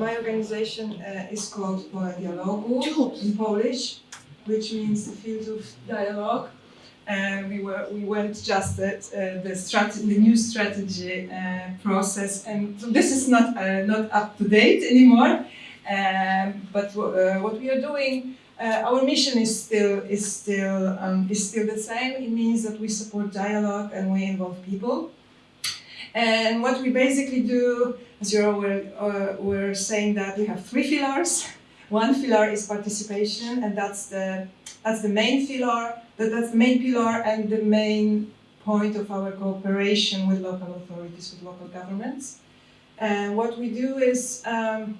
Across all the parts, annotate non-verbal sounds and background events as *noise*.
my organization uh, is called Pole Dialogu in Polish, which means the field of dialogue. And we were we went just at uh, the strategy, the new strategy uh, process, and so this is not uh, not up to date anymore. Um, but uh, what we are doing, uh, our mission is still is still um, is still the same. It means that we support dialogue and we involve people. And what we basically do, as aware, uh, we're saying that we have three pillars. One pillar is participation, and that's the that's the main pillar. That, that's the main pillar and the main point of our cooperation with local authorities, with local governments. And what we do is um,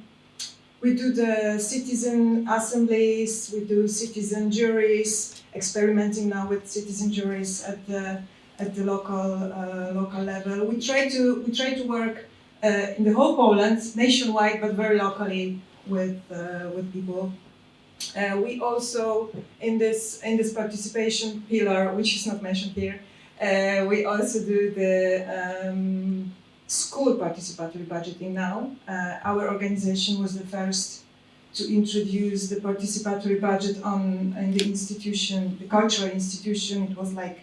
we do the citizen assemblies, we do citizen juries, experimenting now with citizen juries at the at the local uh, local level. We try to we try to work uh, in the whole Poland, nationwide, but very locally with uh, with people. We also in this in this participation pillar, which is not mentioned here, we also do the um, school participatory budgeting now. Uh, our organization was the first to introduce the participatory budget on in the institution, the cultural institution. It was like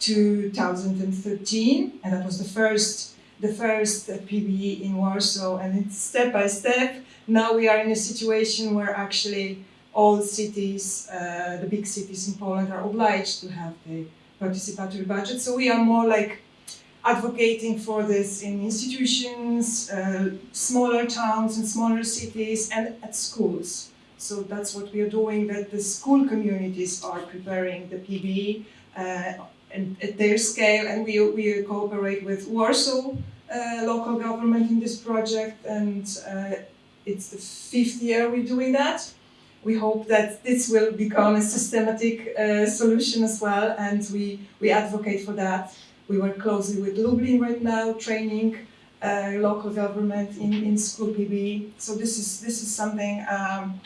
2013, and that was the first the first PBE in Warsaw. And it's step by step. Now we are in a situation where actually all cities, uh, the big cities in Poland, are obliged to have the participatory budget. So we are more like advocating for this in institutions, uh, smaller towns and smaller cities, and at schools. So that's what we are doing. That the school communities are preparing the PBE. Uh, and at their scale, and we, we cooperate with Warsaw uh, local government in this project, and uh, it's the fifth year we're doing that. We hope that this will become a systematic uh, solution as well, and we, we advocate for that. We work closely with Lublin right now, training uh, local government in, in school PB. So this is this is something um,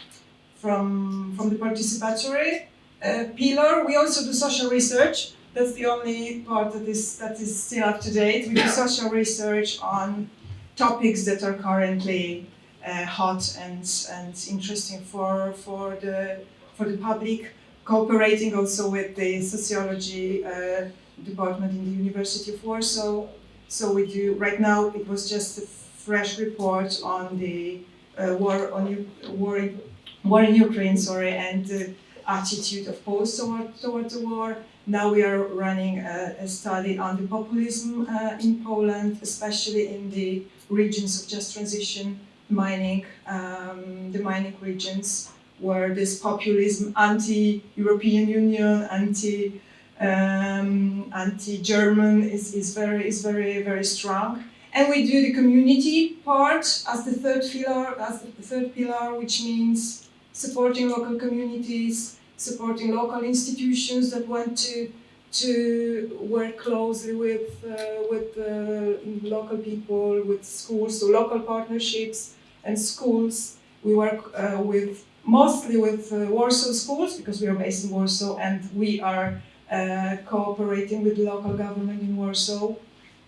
from from the participatory uh, pillar. We also do social research that's the only part that is that is still up to date. We do *coughs* social research on topics that are currently uh, hot and and interesting for for the for the public. Cooperating also with the sociology uh, department in the University of Warsaw. So we do right now. It was just a fresh report on the uh, war on U- war in, war in Ukraine. Sorry, and attitude of Poles toward toward the war. Now we are running a, a study on the populism uh, in Poland, especially in the regions of just transition, mining, um, the mining regions, where this populism, anti-European Union, anti um, anti-German is, is very is very very strong. And we do the community part as the third pillar, as the third pillar, which means supporting local communities, supporting local institutions that want to to work closely with uh, with uh, local people, with schools, so local partnerships and schools. We work uh, with mostly with uh, Warsaw schools because we are based in Warsaw and we are uh, cooperating with local government in Warsaw.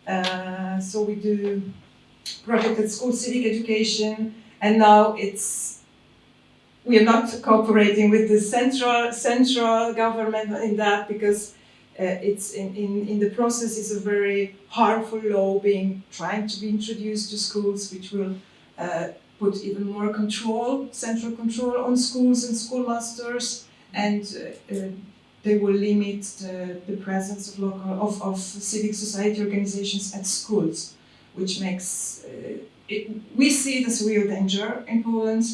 Uh, so we do project at school civic education, and now it's we are not cooperating with the central central government in that because uh, it's in, in, in the process is a very harmful law being trying to be introduced to schools which will uh, put even more control central control on schools and schoolmasters and uh, uh, they will limit the, the presence of local of, of civic society organizations at schools which makes uh, it, we see it as a real danger in Poland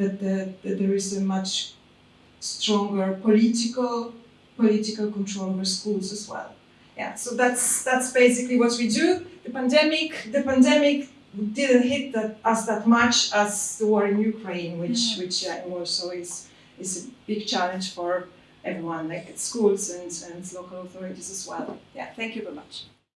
that, the, that there is a much stronger political political control over schools as well. Yeah, so that's that's basically what we do. The pandemic, the pandemic didn't hit that, us that much as the war in Ukraine, which which uh, also is is a big challenge for everyone, like at schools and, and local authorities as well. Yeah, thank you very much.